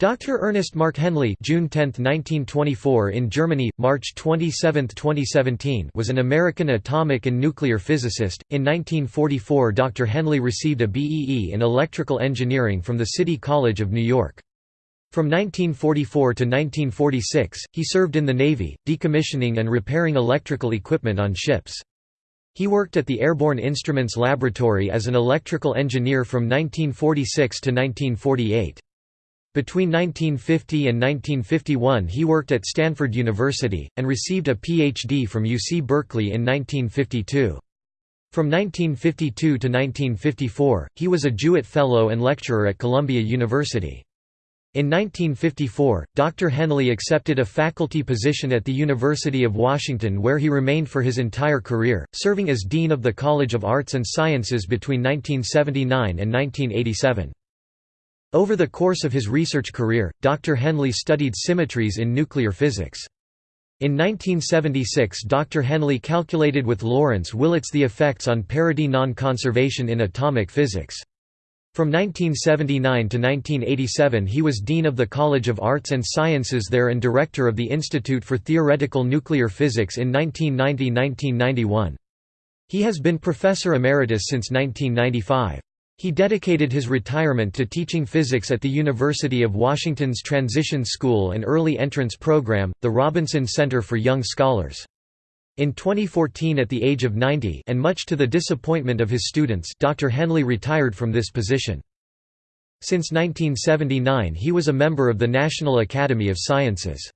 Dr. Ernest Mark Henley June 10, 1924 in Germany, March 27, 2017 was an American atomic and nuclear physicist. In 1944 Dr. Henley received a BEE in electrical engineering from the City College of New York. From 1944 to 1946, he served in the Navy, decommissioning and repairing electrical equipment on ships. He worked at the Airborne Instruments Laboratory as an electrical engineer from 1946 to 1948. Between 1950 and 1951 he worked at Stanford University, and received a Ph.D. from UC Berkeley in 1952. From 1952 to 1954, he was a Jewett Fellow and lecturer at Columbia University. In 1954, Dr. Henley accepted a faculty position at the University of Washington where he remained for his entire career, serving as Dean of the College of Arts and Sciences between 1979 and 1987. Over the course of his research career, Dr. Henley studied symmetries in nuclear physics. In 1976 Dr. Henley calculated with Lawrence Wilets the effects on parity non-conservation in atomic physics. From 1979 to 1987 he was Dean of the College of Arts and Sciences there and Director of the Institute for Theoretical Nuclear Physics in 1990–1991. He has been Professor Emeritus since 1995. He dedicated his retirement to teaching physics at the University of Washington's Transition School and Early Entrance Program, the Robinson Center for Young Scholars. In 2014 at the age of 90 and much to the disappointment of his students Dr. Henley retired from this position. Since 1979 he was a member of the National Academy of Sciences.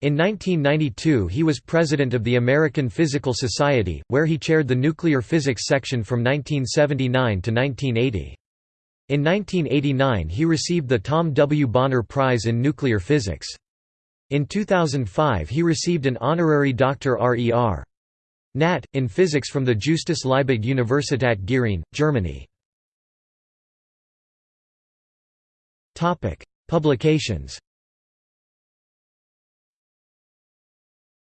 In 1992 he was president of the American Physical Society, where he chaired the nuclear physics section from 1979 to 1980. In 1989 he received the Tom W. Bonner Prize in Nuclear Physics. In 2005 he received an honorary Dr. R.E.R. Nat. in physics from the Justus Liebig Universität Gering, Germany. Publications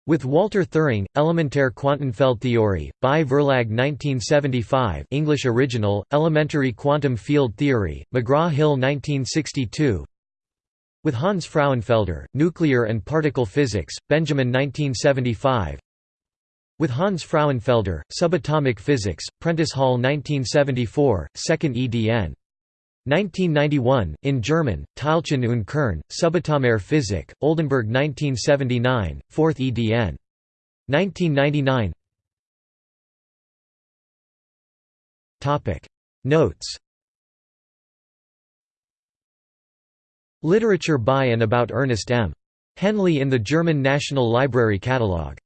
With Walter Thirring, Elementär Quantenfeldtheorie, by Verlag 1975 English original, Elementary Quantum Field Theory, McGraw-Hill 1962 With Hans Frauenfelder, Nuclear and Particle Physics, Benjamin 1975 With Hans Frauenfelder, Subatomic Physics, Prentice Hall 1974, 2nd edn. 1991, in German, Teilchen und Kern, Subatomare Physik, Oldenbourg 1979, 4th edn. 1999 Notes Literature by and about Ernest M. Henley in the German National Library Catalogue